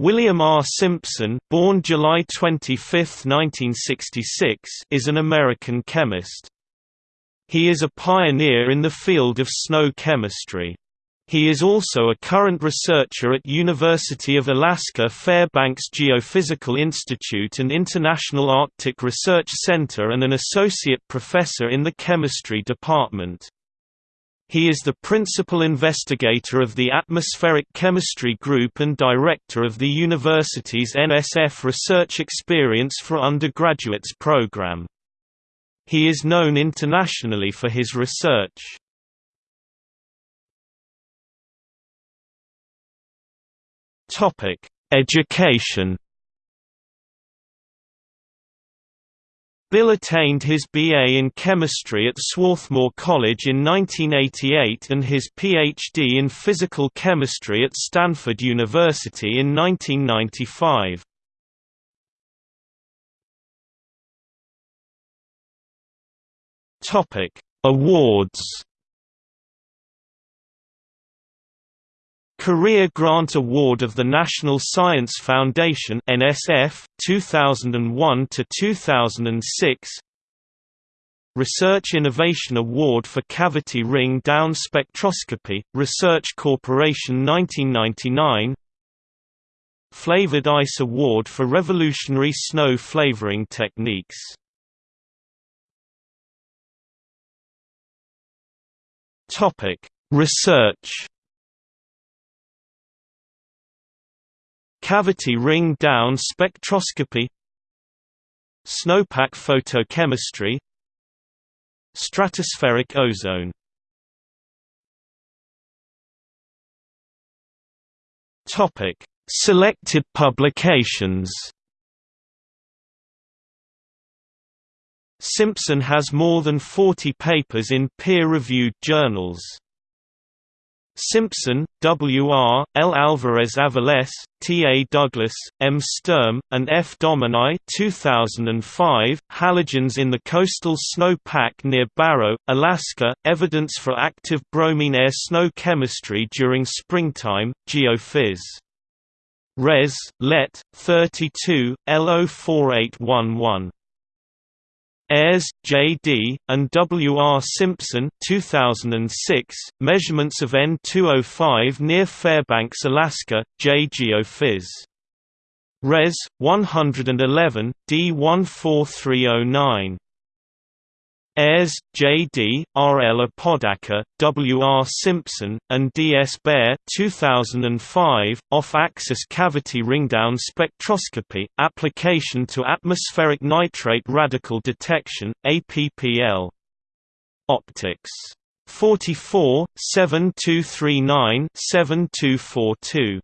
William R. Simpson born July 25, 1966, is an American chemist. He is a pioneer in the field of snow chemistry. He is also a current researcher at University of Alaska Fairbanks Geophysical Institute and International Arctic Research Center and an associate professor in the chemistry department. He is the principal investigator of the Atmospheric Chemistry Group and director of the university's NSF Research Experience for Undergraduates program. He is known internationally for his research. Education Bill attained his BA in chemistry at Swarthmore College in 1988 and his PhD in physical chemistry at Stanford University in 1995. Topic: Awards Career Grant Award of the National Science Foundation NSF 2001 to 2006 Research Innovation Award for Cavity Ring Down Spectroscopy Research Corporation 1999 Flavored Ice Award for Revolutionary Snow Flavoring Techniques. Topic Research Cavity ring down spectroscopy Snowpack photochemistry Stratospheric ozone Topic: Selected publications. Simpson has more than 40 papers in peer-reviewed journals. Simpson, W. R., L. Alvarez Aviles, T. A. Douglas, M. Sturm, and F. Domini 2005, Halogens in the coastal snow pack near Barrow, Alaska, evidence for active bromine air snow chemistry during springtime, Geophys. Res. Let. 32, L04811. Ayres, J. D., and W. R. Simpson 2006, Measurements of N205 near Fairbanks, Alaska, J. Geophys. Res. 111, D14309. Ayres, J. D., R. L. Apodaca, W. R. Simpson, and D. S. Baer 2005, Off-axis cavity ringdown spectroscopy, application to atmospheric nitrate radical detection, APPL. Optics. 44, 7239 7242